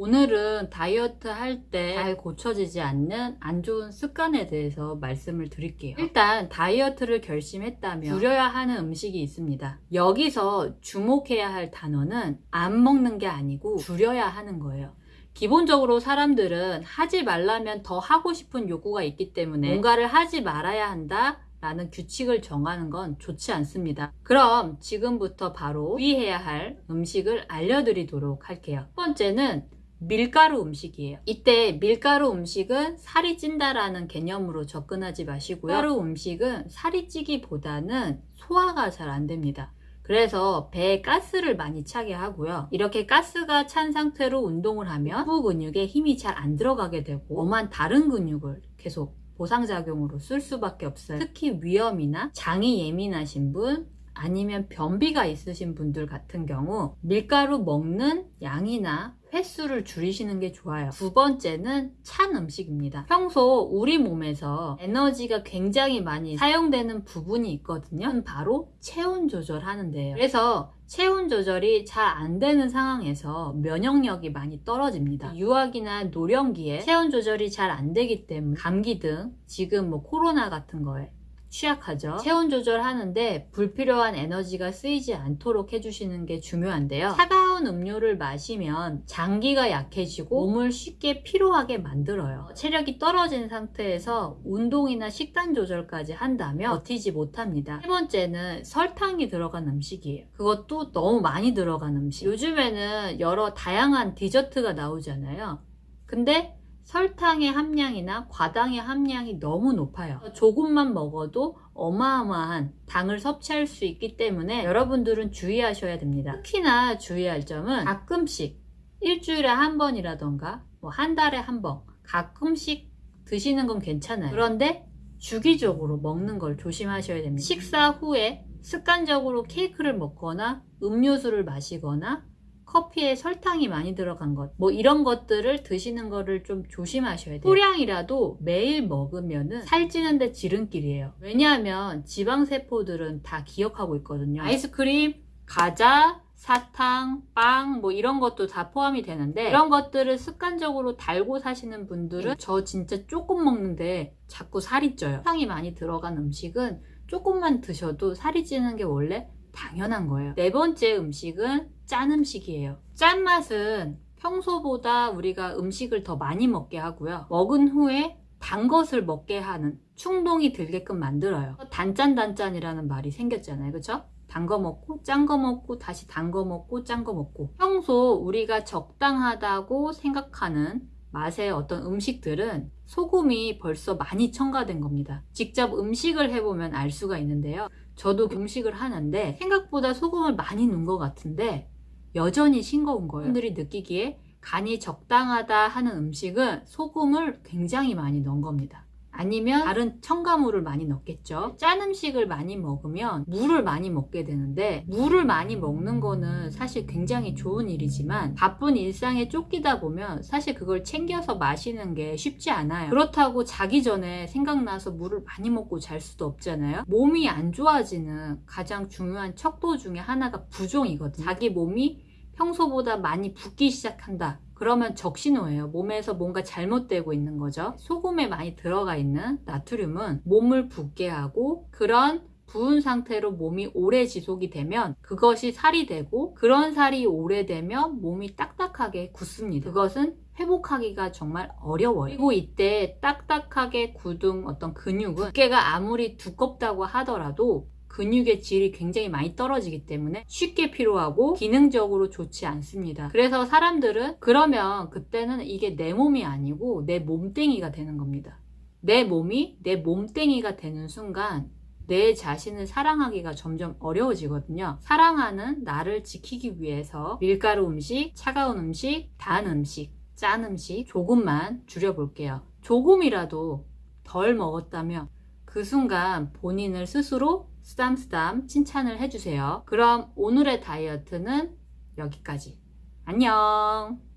오늘은 다이어트 할 때 잘 고쳐지지 않는 안 좋은 습관에 대해서 말씀을 드릴게요. 일단 다이어트를 결심했다면 줄여야 하는 음식이 있습니다. 여기서 주목해야 할 단어는 안 먹는 게 아니고 줄여야 하는 거예요. 기본적으로 사람들은 하지 말라면 더 하고 싶은 요구가 있기 때문에 뭔가를 하지 말아야 한다 라는 규칙을 정하는 건 좋지 않습니다. 그럼 지금부터 바로 주의해야 할 음식을 알려드리도록 할게요. 첫 번째는 밀가루 음식이에요. 이때 밀가루 음식은 살이 찐다라는 개념으로 접근하지 마시고요. 밀가루 음식은 살이 찌기보다는 소화가 잘 안 됩니다. 그래서 배에 가스를 많이 차게 하고요. 이렇게 가스가 찬 상태로 운동을 하면 부 근육에 힘이 잘 안 들어가게 되고 엄한 다른 근육을 계속 보상작용으로 쓸 수밖에 없어요. 특히 위염이나 장이 예민하신 분, 아니면 변비가 있으신 분들 같은 경우 밀가루 먹는 양이나 횟수를 줄이시는 게 좋아요. 두 번째는 찬 음식입니다. 평소 우리 몸에서 에너지가 굉장히 많이 사용되는 부분이 있거든요. 바로 체온 조절하는 데요. 그래서 체온 조절이 잘 안 되는 상황에서 면역력이 많이 떨어집니다. 유아기나 노령기에 체온 조절이 잘 안 되기 때문에 감기 등 지금 뭐 코로나 같은 거에 취약하죠. 체온 조절하는데 불필요한 에너지가 쓰이지 않도록 해주시는 게 중요한데요. 차가운 음료를 마시면 장기가 약해지고 몸을 쉽게 피로하게 만들어요. 체력이 떨어진 상태에서 운동이나 식단 조절까지 한다면 버티지 못합니다. 세 번째는 설탕이 들어간 음식이에요. 그것도 너무 많이 들어간 음식. 요즘에는 여러 다양한 디저트가 나오잖아요. 근데 설탕의 함량이나 과당의 함량이 너무 높아요. 조금만 먹어도 어마어마한 당을 섭취할 수 있기 때문에 여러분들은 주의하셔야 됩니다. 특히나 주의할 점은 가끔씩 일주일에 한 번이라던가 뭐 한 달에 한 번 가끔씩 드시는 건 괜찮아요. 그런데 주기적으로 먹는 걸 조심하셔야 됩니다. 식사 후에 습관적으로 케이크를 먹거나 음료수를 마시거나 커피에 설탕이 많이 들어간 것, 뭐 이런 것들을 드시는 거를 좀 조심하셔야 돼요. 소량이라도 매일 먹으면은 살찌는데 지름길이에요. 왜냐하면 지방세포들은 다 기억하고 있거든요. 아이스크림, 과자, 사탕, 빵, 뭐 이런 것도 다 포함이 되는데 이런 것들을 습관적으로 달고 사시는 분들은 저 진짜 조금 먹는데 자꾸 살이 쪄요. 설탕이 많이 들어간 음식은 조금만 드셔도 살이 찌는 게 원래 당연한 거예요. 네 번째 음식은 짠 음식이에요. 짠맛은 평소보다 우리가 음식을 더 많이 먹게 하고요. 먹은 후에 단 것을 먹게 하는 충동이 들게끔 만들어요. 단짠단짠이라는 말이 생겼잖아요. 그쵸? 단거 먹고 짠 거 먹고 다시 단 거 먹고 짠 거 먹고 평소 우리가 적당하다고 생각하는 맛의 어떤 음식들은 소금이 벌써 많이 첨가된 겁니다. 직접 음식을 해보면 알 수가 있는데요. 저도 음식을 하는데 생각보다 소금을 많이 넣은 것 같은데 여전히 싱거운 거예요. 분들이 느끼기에 간이 적당하다 하는 음식은 소금을 굉장히 많이 넣은 겁니다. 아니면 다른 첨가물을 많이 넣겠죠. 짠 음식을 많이 먹으면 물을 많이 먹게 되는데 물을 많이 먹는 거는 사실 굉장히 좋은 일이지만 바쁜 일상에 쫓기다 보면 사실 그걸 챙겨서 마시는 게 쉽지 않아요. 그렇다고 자기 전에 생각나서 물을 많이 먹고 잘 수도 없잖아요. 몸이 안 좋아지는 가장 중요한 척도 중에 하나가 부종이거든요. 자기 몸이 평소보다 많이 붓기 시작한다 그러면 적신호예요. 몸에서 뭔가 잘못되고 있는 거죠. 소금에 많이 들어가 있는 나트륨은 몸을 붓게 하고 그런 부은 상태로 몸이 오래 지속이 되면 그것이 살이 되고 그런 살이 오래되면 몸이 딱딱하게 굳습니다. 그것은 회복하기가 정말 어려워요. 그리고 이때 딱딱하게 굳은 어떤 근육은 두께가 아무리 두껍다고 하더라도 근육의 질이 굉장히 많이 떨어지기 때문에 쉽게 피로하고 기능적으로 좋지 않습니다. 그래서 사람들은 그러면 그때는 이게 내 몸이 아니고 내 몸땡이가 되는 겁니다. 내 몸이 내 몸땡이가 되는 순간 내 자신을 사랑하기가 점점 어려워지거든요. 사랑하는 나를 지키기 위해서 밀가루 음식, 차가운 음식, 단 음식, 짠 음식 조금만 줄여볼게요. 조금이라도 덜 먹었다면 그 순간 본인을 스스로 쓰담쓰담 칭찬을 해주세요. 그럼 오늘의 다이어트는 여기까지. 안녕!